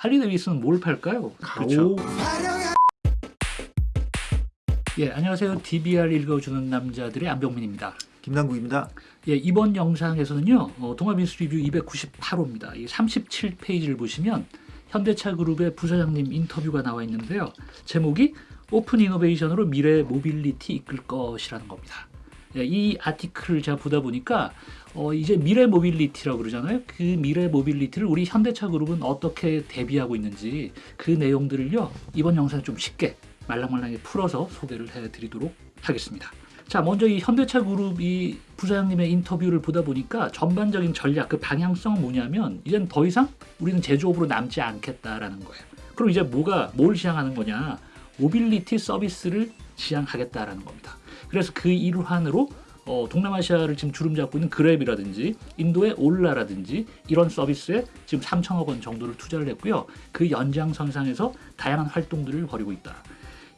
할리 데이비슨은 뭘 팔까요? 그렇죠. 예, 안녕하세요. DBR 읽어주는 남자들의 안병민입니다. 김남국입니다. 예, 이번 영상에서는요, 어, 동아 비즈니스 리뷰 298호입니다. 이 37페이지를 보시면 현대차 그룹의 부사장님 인터뷰가 나와 있는데요. 제목이 open innovation으로 미래 모빌리티 이끌 것이라는 겁니다. 예, 이 아티클을 제가 보다 보니까 어, 이제 미래 mobility라고 그러잖아요. 그 미래 mobility를 우리 현대차 그룹은 어떻게 대비하고 있는지 그 내용들을요 이번 영상에 좀 쉽게 말랑말랑하게 풀어서 소개를 해드리도록 하겠습니다. 자, 먼저 이 현대차 그룹 이 부사장님의 인터뷰를 보다 보니까 전반적인 전략, 그 방향성은 뭐냐면 이젠 더 이상 우리는 제조업으로 남지 않겠다라는 거예요. 그럼 이제 뭐가 뭘 지향하는 거냐? 모빌리티 서비스를 지향하겠다라는 겁니다. 그래서 그 일환으로 어, 동남아시아를 지금 주름 잡고 있는 그랩이라든지 인도의 올라라든지 이런 서비스에 지금 3천억 원 정도를 투자를 했고요. 그 연장선상에서 다양한 활동들을 벌이고 있다.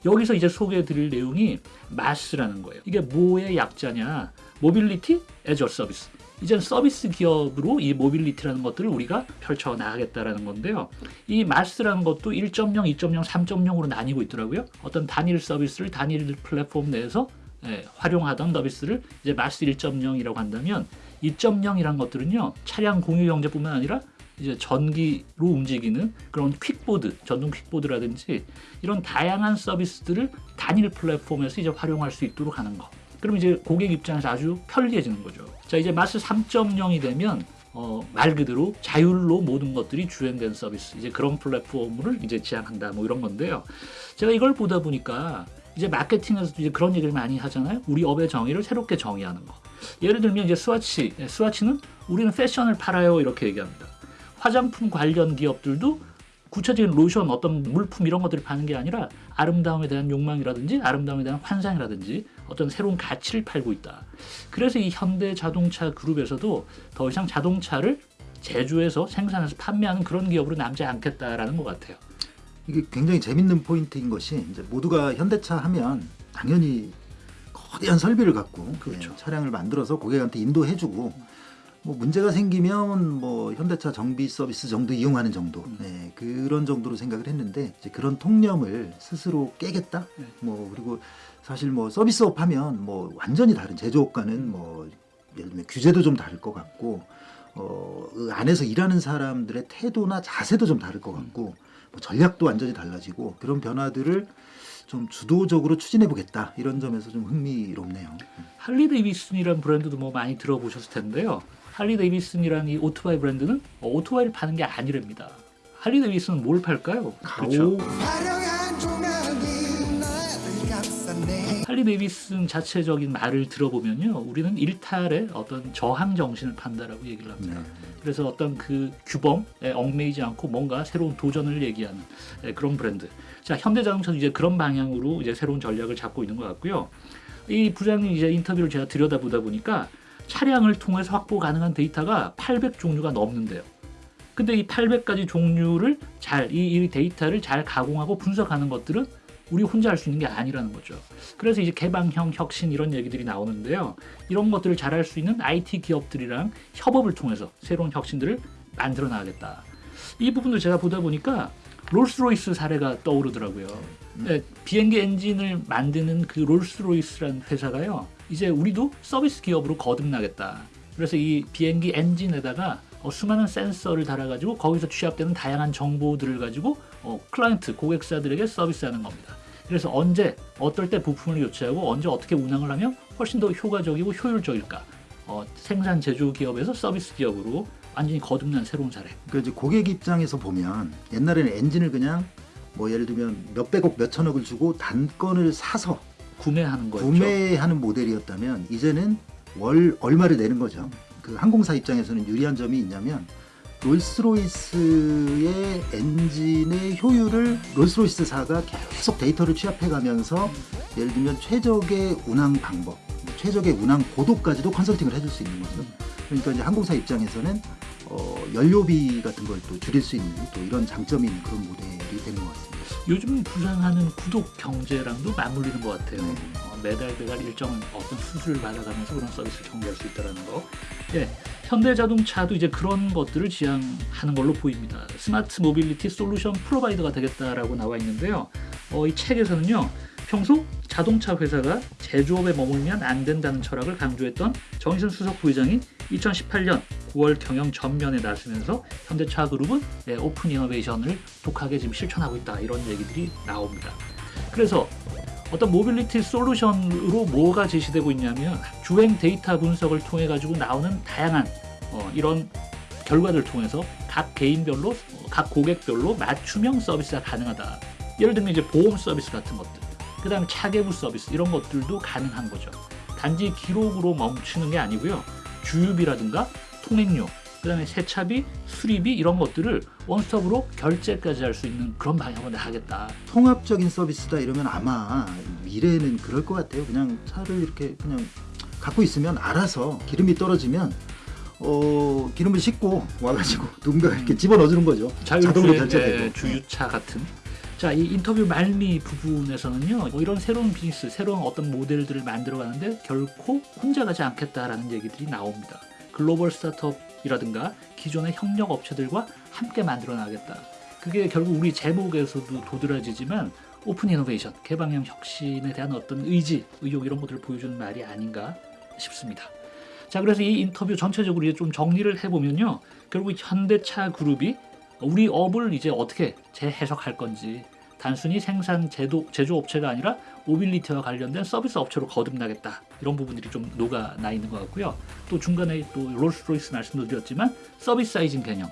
여기서 이제 소개해 드릴 내용이 MaaS라는 거예요. 이게 뭐의 약자냐? Mobility as a Service. 이제 서비스 기업으로 이 mobility라는 것들을 우리가 펼쳐 나가겠다라는 건데요. 이 MaaS라는 것도 1.0, 2.0, 3.0으로 나뉘고 있더라고요. 어떤 단일 서비스를 단일 플랫폼 내에서 예, 활용하던 서비스를 이제 MaaS 1.0이라고 한다면 2.0이란 것들은요 차량 공유 경제뿐만 아니라 이제 전기로 움직이는 그런 퀵보드, 전동 퀵보드라든지 이런 다양한 서비스들을 단일 플랫폼에서 이제 활용할 수 있도록 하는 거. 그럼 이제 고객 입장에서 아주 편리해지는 거죠. 자 이제 마스 3.0이 되면 어, 말 그대로 자율로 모든 것들이 주행된 서비스 이제 그런 플랫폼을 이제 지향한다 뭐 이런 건데요. 제가 이걸 보다 보니까 이제 마케팅에서도 이제 그런 얘기를 많이 하잖아요. 우리 업의 정의를 새롭게 정의하는 거. 예를 들면 이제 스와치, 예, 스와치는 우리는 패션을 팔아요 이렇게 얘기합니다. 화장품 관련 기업들도 구체적인 로션, 어떤 물품 이런 것들을 파는 게 아니라 아름다움에 대한 욕망이라든지 아름다움에 대한 환상이라든지 어떤 새로운 가치를 팔고 있다. 그래서 이 현대 자동차 그룹에서도 더 이상 자동차를 제조해서 생산해서 판매하는 그런 기업으로 남지 않겠다라는 것 같아요. 이게 굉장히 재밌는 포인트인 것이 이제 모두가 현대차 하면 당연히 거대한 설비를 갖고 그렇죠. 예, 차량을 만들어서 고객한테 인도해주고 뭐 문제가 생기면 뭐 현대차 정비 서비스 정도 이용하는 정도 음. 예, 그런 정도로 생각을 했는데 이제 그런 통념을 스스로 깨겠다. 네. 뭐 그리고 사실 뭐 서비스업 하면 뭐 완전히 다른 제조업과는 뭐 예를 들면 규제도 좀 다를 것 같고 어, 그 안에서 일하는 사람들의 태도나 자세도 좀 다를 것 같고 뭐 전략도 완전히 달라지고 그런 변화들을 좀 주도적으로 추진해 보겠다 이런 점에서 좀 흥미롭네요. 할리 데이비슨이라는 브랜드도 뭐 많이 들어보셨을 텐데요. 할리 데이비슨이라는 이 오토바이 브랜드는 어, 오토바이를 파는 게 아니랍니다. 할리 데이비슨은 뭘 팔까요? 그렇죠. 화 할리 데이비슨 자체적인 말을 들어보면요. 우리는 일탈의 어떤 저항 정신을 판다라고 얘기를 합니다. 네. 그래서 어떤 그 규범에 얽매이지 않고 뭔가 새로운 도전을 얘기하는 예, 그런 브랜드. 자, 현대자동차도 이제 그런 방향으로 이제 새로운 전략을 잡고 있는 것 같고요. 이 부장님 이제 인터뷰를 제가 들여다보다 보니까 차량을 통해서 확보 가능한 데이터가 800 종류가 넘는데요. 근데 이 800가지 종류를 잘, 이, 이 데이터를 잘 가공하고 분석하는 것들은 우리 혼자 할 수 있는 게 아니라는 거죠. 그래서 이제 개방형 혁신 이런 얘기들이 나오는데요. 이런 것들을 잘할 수 있는 IT 기업들이랑 협업을 통해서 새로운 혁신들을 만들어 나가겠다. 이 부분도 제가 보다 보니까 롤스로이스 사례가 떠오르더라고요. 네, 비행기 엔진을 만드는 그 롤스로이스라는 회사가요. 이제 우리도 서비스 기업으로 거듭나겠다. 그래서 이 비행기 엔진에다가 어, 수많은 센서를 달아가지고 거기서 취합되는 다양한 정보들을 가지고 어, 클라이언트 고객사들에게 서비스하는 겁니다. 그래서 언제 어떨 때 부품을 교체하고 언제 어떻게 운항을 하면 훨씬 더 효과적이고 효율적일까? 어, 생산 제조 기업에서 서비스 기업으로 완전히 거듭난 새로운 사례. 그러니까 이제 고객 입장에서 보면 옛날에는 엔진을 그냥 뭐 예를 들면 몇백억 몇천억을 주고 단건을 사서 구매하는 거죠. 구매하는 모델이었다면 이제는 월 얼마를 내는 거죠. 그 항공사 입장에서는 유리한 점이 있냐면 롤스로이스의 엔진의 효율을 롤스로이스사가 계속 데이터를 취합해가면서 예를 들면 최적의 운항 방법, 최적의 운항 고도까지도 컨설팅을 해줄 수 있는 거죠. 그러니까 이제 항공사 입장에서는 어, 연료비 같은 걸 또 줄일 수 있는 또 이런 장점이 있는 그런 모델이 되는 것 같습니다. 요즘 부상하는 구독 경제랑도 맞물리는 것 같아요. 네. 어, 매달 매달 일정 어떤 수수료를 받아가면서 그런 서비스를 정리할 수 있다는 거. 예, 현대자동차도 이제 그런 것들을 지향하는 걸로 보입니다. smart mobility solution provider가 되겠다라고 나와 있는데요. 어, 이 책에서는요. 평소 자동차 회사가 제조업에 머물면 안 된다는 철학을 강조했던 정의선 수석 부회장이 2018년 9월 경영 전면에 나서면서 현대차 그룹은 예, open innovation을 독하게 지금 실천하고 있다 이런 얘기들이 나옵니다. 그래서 어떤 mobility solution으로 뭐가 제시되고 있냐면 주행 데이터 분석을 통해 가지고 나오는 다양한 어, 이런 결과들을 통해서 각 개인별로 어, 각 고객별로 맞춤형 서비스가 가능하다. 예를 들면 이제 보험 서비스 같은 것들, 그 다음에 차계부 서비스 이런 것들도 가능한 거죠. 단지 기록으로 멈추는 게 아니고요. 주유비라든가 통행료, 그 다음에 세차비, 수리비 이런 것들을 원스톱으로 결제까지 할 수 있는 그런 방향으로 나가겠다. 통합적인 서비스다 이러면 아마 미래에는 그럴 것 같아요. 그냥 차를 이렇게 그냥 갖고 있으면 알아서 기름이 떨어지면 어 기름을 싣고 와가지고 누군가 이렇게 집어넣어주는 거죠. 자동으로 결제되고. 예, 주유차 같은. 자, 이 인터뷰 말미 부분에서는요, 뭐 이런 새로운 비즈니스, 새로운 어떤 모델들을 만들어 가는데 결코 혼자 가지 않겠다라는 얘기들이 나옵니다. global startup이라든가 기존의 협력 업체들과 함께 만들어 나가겠다. 그게 결국 우리 제목에서도 도드라지지만 open innovation, 개방형 혁신에 대한 어떤 의지, 의욕 이런 것들을 보여주는 말이 아닌가 싶습니다. 자, 그래서 이 인터뷰 전체적으로 이제 좀 정리를 해보면요. 결국 현대차 그룹이 우리 업을 이제 어떻게 재해석할 건지 단순히 생산 제도, 제조업체가 아니라 mobility와 관련된 서비스 업체로 거듭나겠다 이런 부분들이 좀 녹아 나 있는 것 같고요. 또 중간에 또 롤스로이스 말씀도 드렸지만 servicizing 개념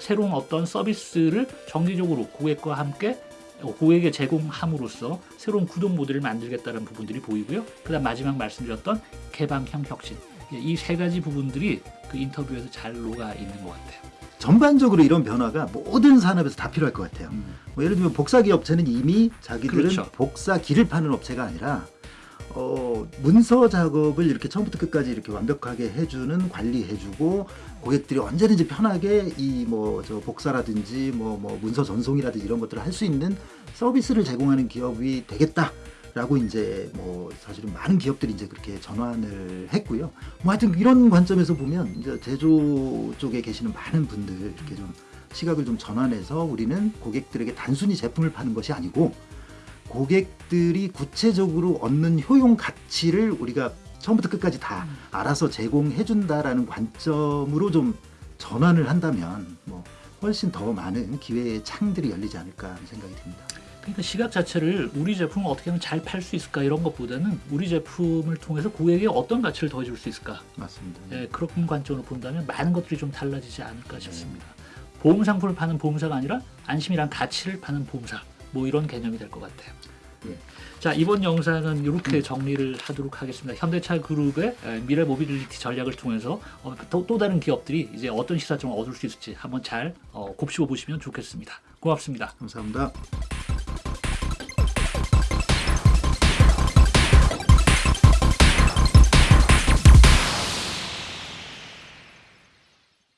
새로운 어떤 서비스를 정기적으로 고객과 함께 고객에 제공함으로써 새로운 구독 모델을 만들겠다는 부분들이 보이고요. 그 다음 마지막 말씀드렸던 개방형 혁신 이 세 가지 부분들이 그 인터뷰에서 잘 녹아 있는 것 같아요. 전반적으로 이런 변화가 모든 산업에서 다 필요할 것 같아요. 음. 뭐 예를 들면 복사기 업체는 이미 자기들은 그렇죠. 복사기를 파는 업체가 아니라 어, 문서 작업을 이렇게 처음부터 끝까지 이렇게 완벽하게 해주는 관리해주고 고객들이 언제든지 편하게 이 뭐 저 복사라든지 뭐 뭐 문서 전송이라든지 이런 것들을 할 수 있는 서비스를 제공하는 기업이 되겠다 라고 이제 뭐 사실은 많은 기업들이 이제 그렇게 전환을 했고요. 뭐 하여튼 이런 관점에서 보면 이제 제조 쪽에 계시는 많은 분들 이렇게 좀 시각을 좀 전환해서 우리는 고객들에게 단순히 제품을 파는 것이 아니고 고객들이 구체적으로 얻는 효용 가치를 우리가 처음부터 끝까지 다 알아서 제공해 준다라는 관점으로 좀 전환을 한다면 뭐 훨씬 더 많은 기회의 창들이 열리지 않을까 하는 생각이 듭니다. 그러니까 시각 자체를 우리 제품을 어떻게 하면 잘 팔 수 있을까 이런 것보다는 우리 제품을 통해서 고객에게 어떤 가치를 더해줄 수 있을까 맞습니다. 예, 그런 관점으로 본다면 많은 것들이 좀 달라지지 않을까 싶습니다. 보험 상품을 파는 보험사가 아니라 안심이란 가치를 파는 보험사 뭐 이런 개념이 될 것 같아요. 예. 자 이번 영상은 이렇게 정리를 하도록 하겠습니다. 현대차 그룹의 에, 미래 모빌리티 전략을 통해서 어, 또, 또 다른 기업들이 이제 어떤 시사점을 얻을 수 있을지 한번 잘 어, 곱씹어 보시면 좋겠습니다. 고맙습니다. 감사합니다.